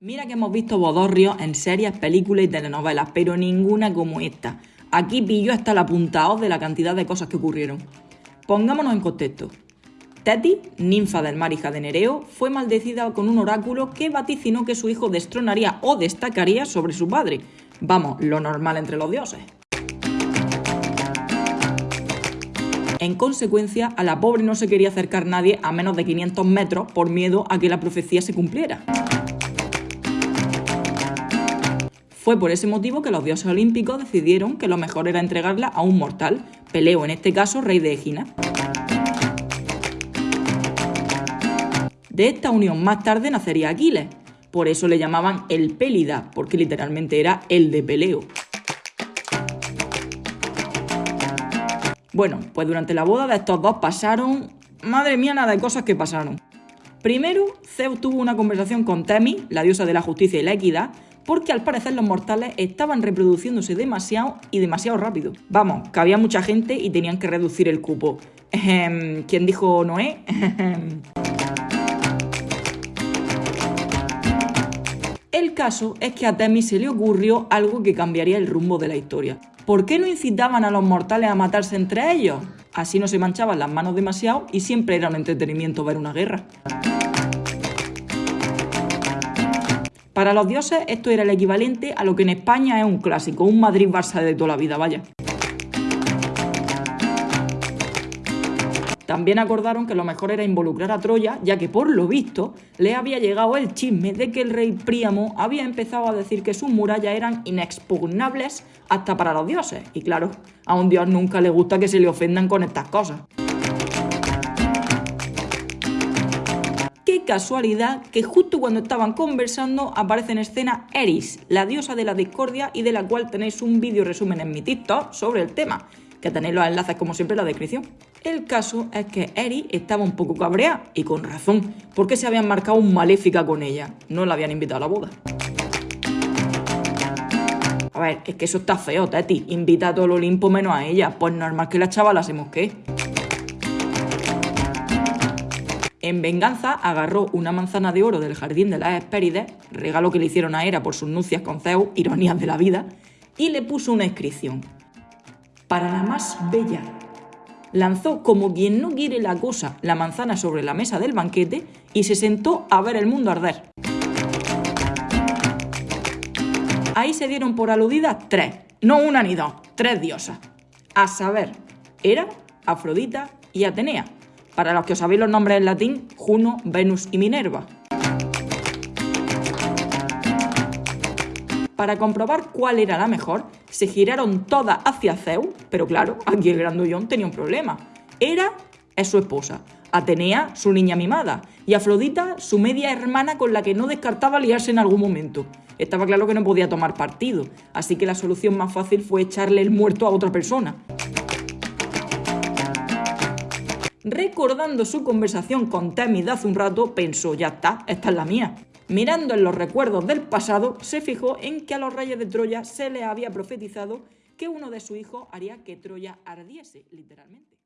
Mira que hemos visto bodorrios en series, películas y telenovelas, pero ninguna como esta. Aquí pillo hasta el apuntado de la cantidad de cosas que ocurrieron. Pongámonos en contexto. Teti, ninfa del mar hija de Nereo, fue maldecida con un oráculo que vaticinó que su hijo destronaría o destacaría sobre su padre. Vamos, lo normal entre los dioses. En consecuencia, a la pobre no se quería acercar nadie a menos de 500 metros por miedo a que la profecía se cumpliera. Fue por ese motivo que los dioses olímpicos decidieron que lo mejor era entregarla a un mortal, Peleo en este caso rey de Egina. De esta unión más tarde nacería Aquiles, por eso le llamaban el Pélida, porque literalmente era el de Peleo. Bueno, pues durante la boda de estos dos pasaron... Madre mía, nada de cosas que pasaron. Primero, Zeus tuvo una conversación con Temis, la diosa de la justicia y la equidad, porque al parecer los mortales estaban reproduciéndose demasiado y demasiado rápido. Vamos, que había mucha gente y tenían que reducir el cupo. ¿Quién dijo Noé? El caso es que a Temis se le ocurrió algo que cambiaría el rumbo de la historia. ¿Por qué no incitaban a los mortales a matarse entre ellos? Así no se manchaban las manos demasiado y siempre era un entretenimiento ver una guerra. Para los dioses esto era el equivalente a lo que en España es un clásico, un Madrid-Barça de toda la vida, vaya. También acordaron que lo mejor era involucrar a Troya, ya que por lo visto le había llegado el chisme de que el rey Príamo había empezado a decir que sus murallas eran inexpugnables hasta para los dioses. Y claro, a un dios nunca le gusta que se le ofendan con estas cosas. Casualidad que justo cuando estaban conversando aparece en escena Eris, la diosa de la discordia y de la cual tenéis un vídeo resumen en mi TikTok sobre el tema, que tenéis los enlaces como siempre en la descripción. El caso es que Eris estaba un poco cabreada, y con razón, porque se habían marcado un maléfica con ella, no la habían invitado a la boda. A ver, es que eso está feo, Teti. Invita a todo el Olimpo menos a ella. Pues normal que la chavala se mosquee. En venganza, agarró una manzana de oro del jardín de las Hespérides, regalo que le hicieron a Hera por sus nupcias con Zeus, ironías de la vida, y le puso una inscripción. Para la más bella. Lanzó como quien no quiere la cosa la manzana sobre la mesa del banquete y se sentó a ver el mundo arder. Ahí se dieron por aludidas tres, no una ni dos, tres diosas. A saber, Hera, Afrodita y Atenea para los que os sabéis los nombres en latín, Juno, Venus y Minerva. Para comprobar cuál era la mejor, se giraron todas hacia Zeus, pero claro, aquí el grandullón tenía un problema. Hera es su esposa, Atenea su niña mimada y Afrodita su media hermana con la que no descartaba liarse en algún momento. Estaba claro que no podía tomar partido, así que la solución más fácil fue echarle el muerto a otra persona. Recordando su conversación con Temis de hace un rato, pensó, ya está, esta es la mía. Mirando en los recuerdos del pasado, se fijó en que a los reyes de Troya se les había profetizado que uno de sus hijos haría que Troya ardiese, literalmente.